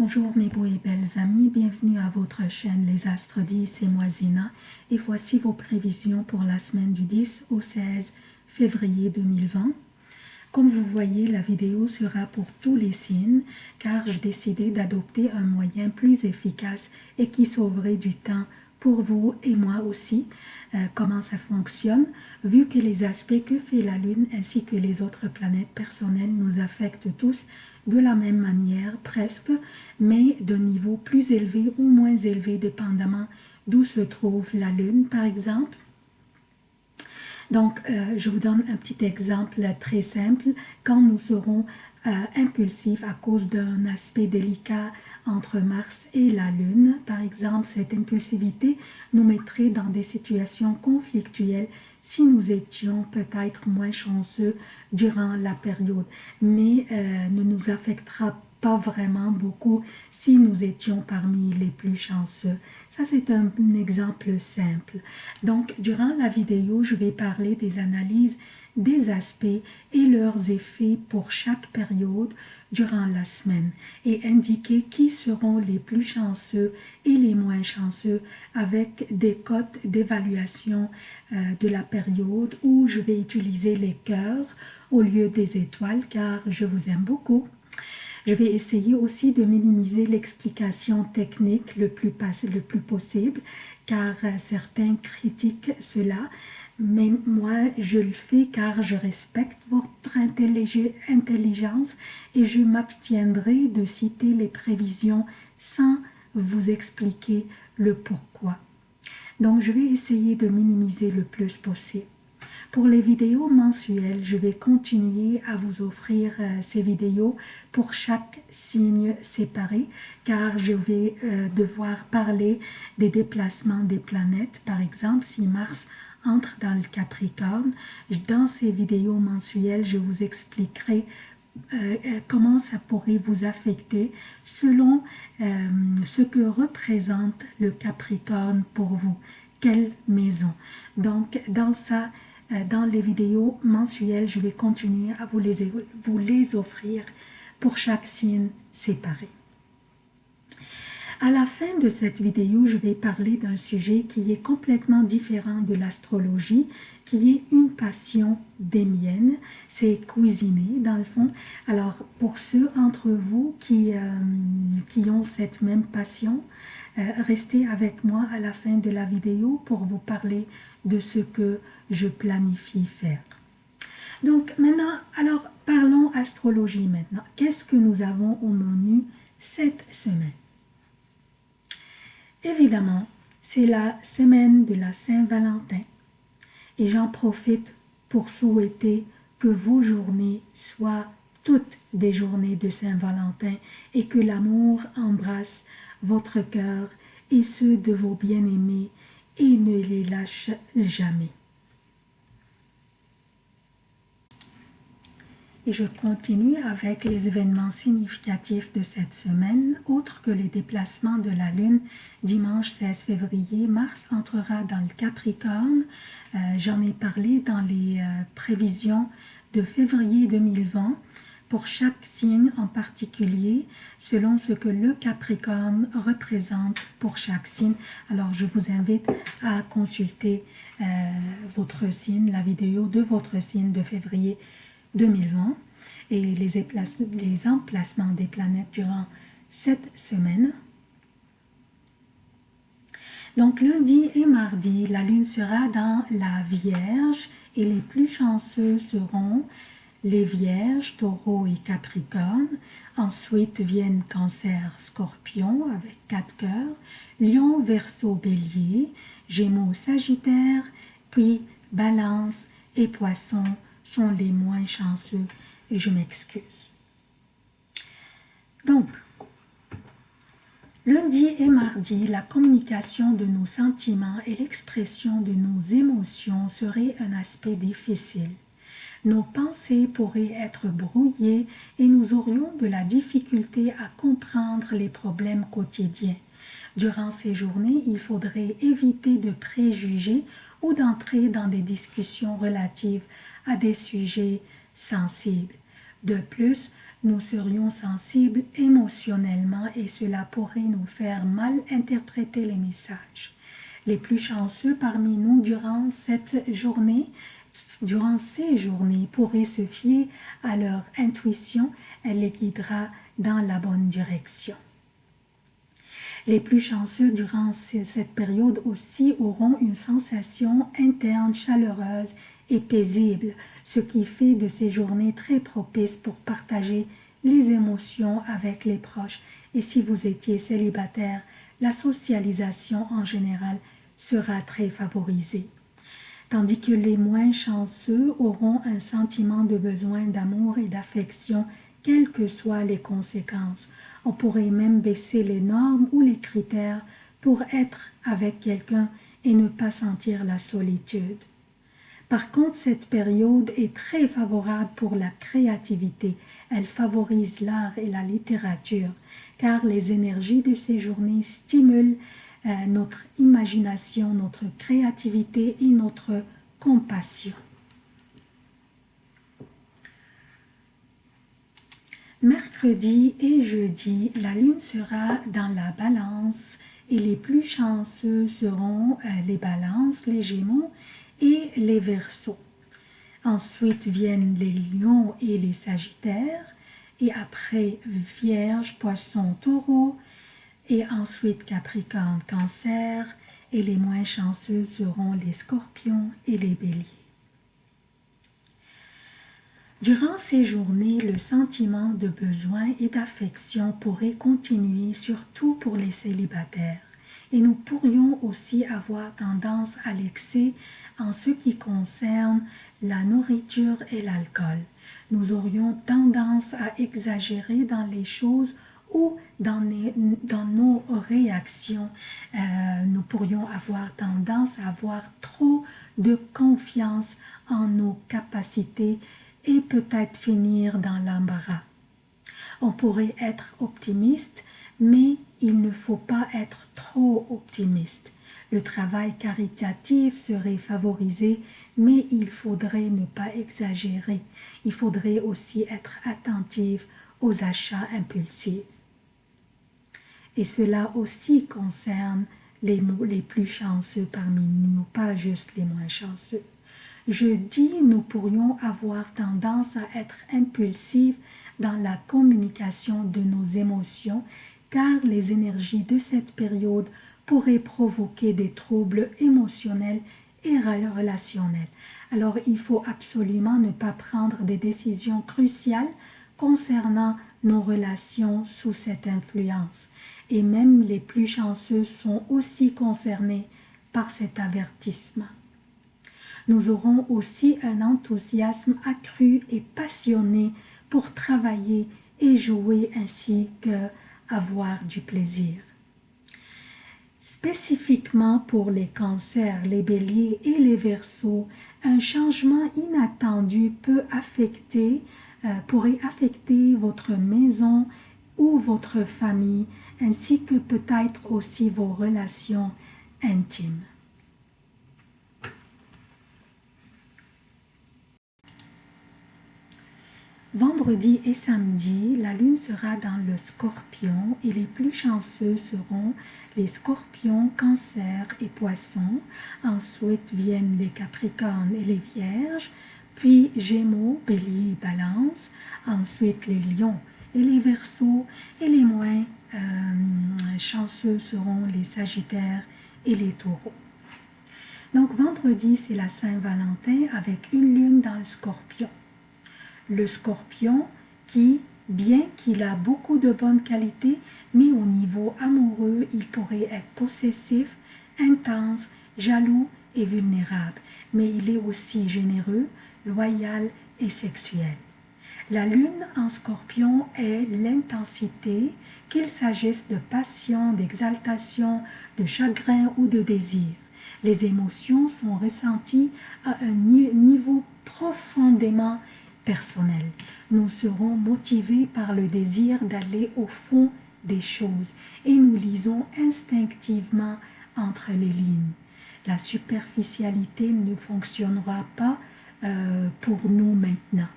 Bonjour mes beaux et belles amis, bienvenue à votre chaîne Les Astres 10, c'est moi Zina et voici vos prévisions pour la semaine du 10 au 16 février 2020. Comme vous voyez, la vidéo sera pour tous les signes car j'ai décidé d'adopter un moyen plus efficace et qui sauverait du temps pour vous et moi aussi euh, comment ça fonctionne, vu que les aspects que fait la Lune ainsi que les autres planètes personnelles nous affectent tous de la même manière presque, mais d'un niveau plus élevé ou moins élevé dépendamment d'où se trouve la Lune par exemple. Donc, euh, je vous donne un petit exemple très simple. Quand nous serons euh, impulsifs à cause d'un aspect délicat entre Mars et la Lune, par exemple, cette impulsivité nous mettrait dans des situations conflictuelles si nous étions peut-être moins chanceux durant la période, mais euh, ne nous affectera pas vraiment beaucoup si nous étions parmi les plus chanceux. Ça, c'est un, exemple simple. Donc, durant la vidéo, je vais parler des analyses des aspects et leurs effets pour chaque période durant la semaine et indiquer qui seront les plus chanceux et les moins chanceux avec des cotes d'évaluation euh, de la période où je vais utiliser les cœurs au lieu des étoiles car je vous aime beaucoup. Je vais essayer aussi de minimiser l'explication technique le plus, le plus possible car euh, certains critiquent cela mais moi je le fais car je respecte votre intelligence et je m'abstiendrai de citer les prévisions sans vous expliquer le pourquoi. Donc je vais essayer de minimiser le plus possible. Pour les vidéos mensuelles, je vais continuer à vous offrir euh, ces vidéos pour chaque signe séparé car je vais euh, devoir parler des déplacements des planètes. Par exemple, si Mars entre dans le Capricorne. Dans ces vidéos mensuelles, je vous expliquerai euh, euh, comment ça pourrait vous affecter selon euh, ce que représente le Capricorne pour vous, quelle maison? Donc, dans ça, dans les vidéos mensuelles, je vais continuer à vous les, vous les offrir pour chaque signe séparé. À la fin de cette vidéo, je vais parler d'un sujet qui est complètement différent de l'astrologie, qui est une passion des miennes, c'est cuisiner dans le fond. Alors pour ceux d'entre vous qui, euh, qui ont cette même passion, euh, restez avec moi à la fin de la vidéo pour vous parler de ce que je planifie faire. Donc maintenant, alors parlons astrologie maintenant. Qu'est-ce que nous avons au menu cette semaine? Évidemment, c'est la semaine de la Saint-Valentin et j'en profite pour souhaiter que vos journées soient toutes des journées de Saint-Valentin et que l'amour embrasse votre cœur et ceux de vos bien-aimés et ne les lâche jamais. Et je continue avec les événements significatifs de cette semaine, autres que les déplacements de la Lune. Dimanche 16 février, Mars entrera dans le Capricorne. Euh, j'en ai parlé dans les euh, prévisions de février 2020 pour chaque signe en particulier, selon ce que le Capricorne représente pour chaque signe. Alors, je vous invite à consulter euh, votre signe, la vidéo de votre signe de février 2020 et les, emplacements des planètes durant cette semaine. Donc lundi et mardi, la lune sera dans la Vierge et les plus chanceux seront les Vierges, Taureau et Capricorne. Ensuite viennent Cancer, Scorpion avec quatre cœurs, Lion, Verseau, Bélier, Gémeaux, Sagittaire, puis Balance et Poisson sont les moins chanceux et je m'excuse. Donc, lundi et mardi, la communication de nos sentiments et l'expression de nos émotions serait un aspect difficile. Nos pensées pourraient être brouillées et nous aurions de la difficulté à comprendre les problèmes quotidiens. Durant ces journées, il faudrait éviter de préjuger ou d'entrer dans des discussions relatives à des sujets sensibles. De plus, nous serions sensibles émotionnellement et cela pourrait nous faire mal interpréter les messages. Les plus chanceux parmi nous durant cette journée, durant ces journées, pourraient se fier à leur intuition, elle les guidera dans la bonne direction. Les plus chanceux durant cette période aussi auront une sensation interne chaleureuse et paisible, ce qui fait de ces journées très propices pour partager les émotions avec les proches. Et si vous étiez célibataire, la socialisation en général sera très favorisée. Tandis que les moins chanceux auront un sentiment de besoin d'amour et d'affection, quelles que soient les conséquences. On pourrait même baisser les normes ou les critères pour être avec quelqu'un et ne pas sentir la solitude. Par contre, cette période est très favorable pour la créativité. Elle favorise l'art et la littérature, car les énergies de ces journées stimulent euh, notre imagination, notre créativité et notre compassion. Mercredi et jeudi, la lune sera dans la balance et les plus chanceux seront euh, les balances, les gémeaux et les versos. Ensuite viennent les lions et les sagittaires, et après vierge, poisson, taureau, et ensuite capricorne, cancer, et les moins chanceux seront les scorpions et les béliers. Durant ces journées, le sentiment de besoin et d'affection pourrait continuer, surtout pour les célibataires. Et nous pourrions aussi avoir tendance à l'excès en ce qui concerne la nourriture et l'alcool. Nous aurions tendance à exagérer dans les choses ou dans, nos réactions. Euh, nous pourrions avoir tendance à avoir trop de confiance en nos capacités et peut-être finir dans l'embarras. On pourrait être optimiste, mais il ne faut pas être trop optimiste. Le travail caritatif serait favorisé, mais il faudrait ne pas exagérer. Il faudrait aussi être attentif aux achats impulsifs. Et cela aussi concerne les, les plus chanceux parmi nous, pas juste les moins chanceux. Je dis nous pourrions avoir tendance à être impulsifs dans la communication de nos émotions car les énergies de cette période pourraient provoquer des troubles émotionnels et relationnels. Alors il faut absolument ne pas prendre des décisions cruciales concernant nos relations sous cette influence. Et même les plus chanceux sont aussi concernés par cet avertissement. Nous aurons aussi un enthousiasme accru et passionné pour travailler et jouer ainsi que avoir du plaisir. Spécifiquement pour les cancers, les béliers et les versos, un changement inattendu peut affecter, euh, pourrait affecter votre maison ou votre famille, ainsi que peut-être aussi vos relations intimes. Vendredi et samedi, la lune sera dans le scorpion et les plus chanceux seront les scorpions, cancer et poissons. Ensuite viennent les capricornes et les vierges, puis gémeaux, bélier et balance. Ensuite les lions et les versos et les moins euh, chanceux seront les sagittaires et les taureaux. Donc vendredi, c'est la Saint-Valentin avec une lune dans le scorpion le scorpion qui, bien qu'il a beaucoup de bonnes qualités, mais au niveau amoureux, il pourrait être possessif, intense, jaloux et vulnérable. Mais il est aussi généreux, loyal et sexuel. La lune en scorpion est l'intensité, qu'il s'agisse de passion, d'exaltation, de chagrin ou de désir. Les émotions sont ressenties à un niveau profondément personnel. Nous serons motivés par le désir d'aller au fond des choses et nous lisons instinctivement entre les lignes. La superficialité ne fonctionnera pas euh, pour nous maintenant.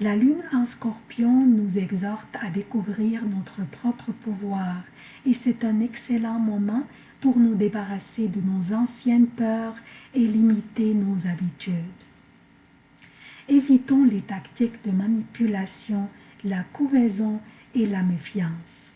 La lune en scorpion nous exhorte à découvrir notre propre pouvoir et c'est un excellent moment pour nous débarrasser de nos anciennes peurs et limiter nos habitudes. Évitons les tactiques de manipulation, la couvaison et la méfiance.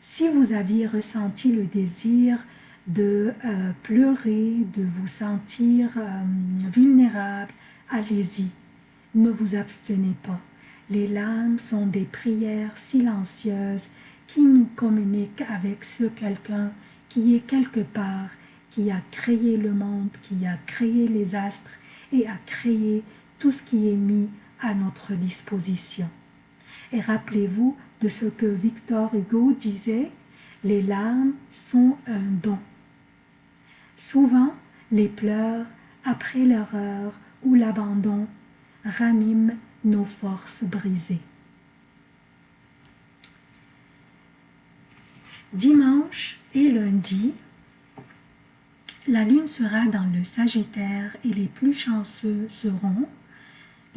Si vous aviez ressenti le désir de euh, pleurer, de vous sentir euh, vulnérable, allez-y ne vous abstenez pas. Les larmes sont des prières silencieuses qui nous communiquent avec ce quelqu'un qui est quelque part, qui a créé le monde, qui a créé les astres et a créé tout ce qui est mis à notre disposition. Et rappelez-vous de ce que Victor Hugo disait, les larmes sont un don. Souvent, les pleurs après l'erreur ou l'abandon ranime nos forces brisées. Dimanche et lundi, la lune sera dans le Sagittaire et les plus chanceux seront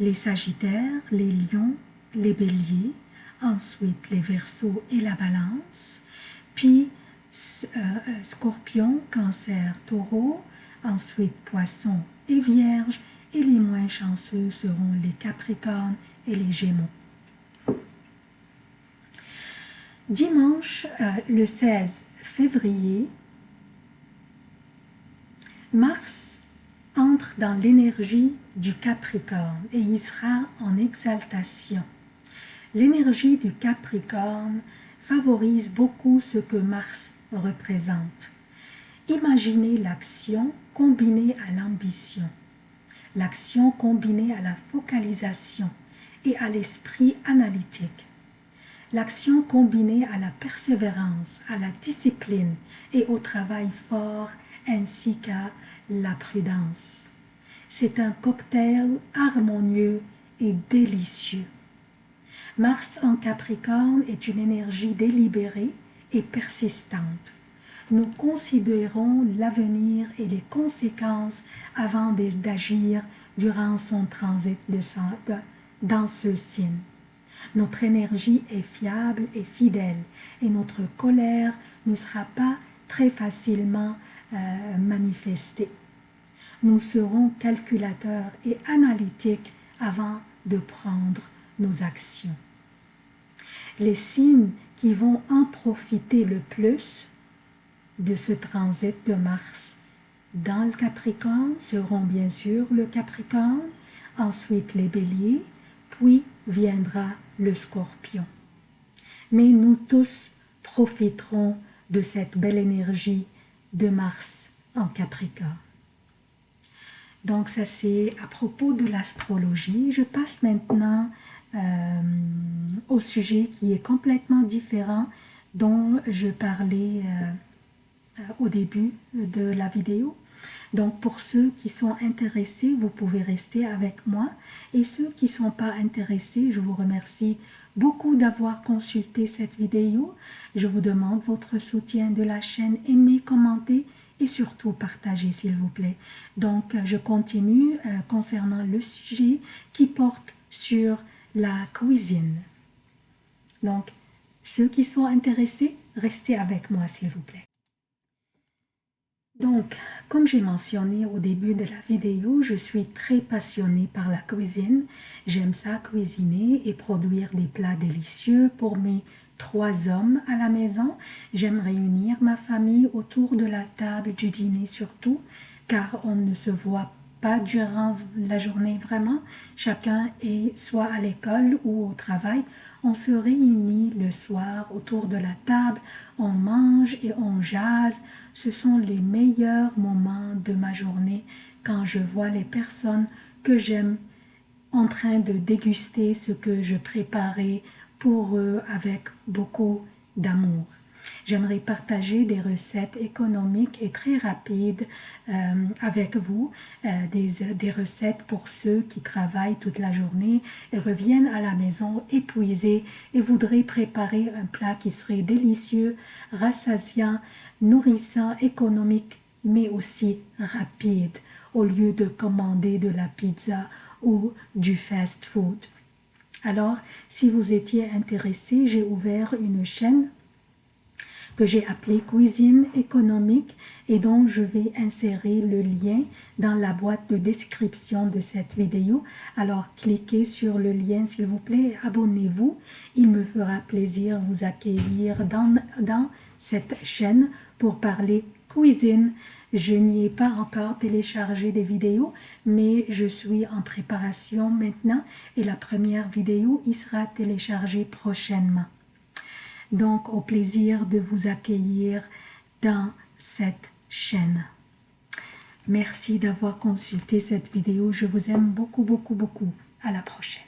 les Sagittaires, les Lions, les Béliers, ensuite les Verseaux et la Balance, puis euh, euh, Scorpion, Cancer, Taureau, ensuite Poisson et Vierge, et les moins chanceux seront les Capricornes et les Gémeaux. Dimanche, euh, le 16 février, Mars entre dans l'énergie du Capricorne et il sera en exaltation. L'énergie du Capricorne favorise beaucoup ce que Mars représente. Imaginez l'action combinée à l'ambition l'action combinée à la focalisation et à l'esprit analytique. L'action combinée à la persévérance, à la discipline et au travail fort ainsi qu'à la prudence. C'est un cocktail harmonieux et délicieux. Mars en Capricorne est une énergie délibérée et persistante nous considérons l'avenir et les conséquences avant d'agir durant son transit de dans ce signe. Notre énergie est fiable et fidèle et notre colère ne sera pas très facilement euh, manifestée. Nous serons calculateurs et analytiques avant de prendre nos actions. Les signes qui vont en profiter le plus de ce transit de Mars dans le Capricorne seront bien sûr le Capricorne, ensuite les béliers, puis viendra le Scorpion. Mais nous tous profiterons de cette belle énergie de Mars en Capricorne. Donc ça c'est à propos de l'astrologie. Je passe maintenant euh, au sujet qui est complètement différent dont je parlais euh, au début de la vidéo. Donc pour ceux qui sont intéressés, vous pouvez rester avec moi. Et ceux qui ne sont pas intéressés, je vous remercie beaucoup d'avoir consulté cette vidéo. Je vous demande votre soutien de la chaîne, aimez, commentez et surtout partagez s'il vous plaît. Donc je continue euh, concernant le sujet qui porte sur la cuisine. Donc ceux qui sont intéressés, restez avec moi s'il vous plaît. Donc, comme j'ai mentionné au début de la vidéo, je suis très passionnée par la cuisine. J'aime ça cuisiner et produire des plats délicieux pour mes trois hommes à la maison. J'aime réunir ma famille autour de la table du dîner surtout, car on ne se voit pas durant la journée vraiment. Chacun est soit à l'école ou au travail. On se réunit le soir autour de la table, on mange et on jase. Ce sont les meilleurs moments de ma journée quand je vois les personnes que j'aime en train de déguster ce que je préparais pour eux avec beaucoup d'amour. J'aimerais partager des recettes économiques et très rapides euh, avec vous, euh, des, des, recettes pour ceux qui travaillent toute la journée et reviennent à la maison épuisés et voudraient préparer un plat qui serait délicieux, rassasiant, nourrissant, économique, mais aussi rapide, au lieu de commander de la pizza ou du fast food. Alors, si vous étiez intéressé, j'ai ouvert une chaîne que j'ai appelée Cuisine économique et donc je vais insérer le lien dans la boîte de description de cette vidéo. Alors cliquez sur le lien s'il vous plaît, abonnez-vous. Il me fera plaisir vous accueillir dans, dans cette chaîne pour parler cuisine. Je n'y ai pas encore téléchargé des vidéos, mais je suis en préparation maintenant et la première vidéo y sera téléchargée prochainement. Donc, au plaisir de vous accueillir dans cette chaîne. Merci d'avoir consulté cette vidéo. Je vous aime beaucoup, beaucoup, beaucoup. À la prochaine.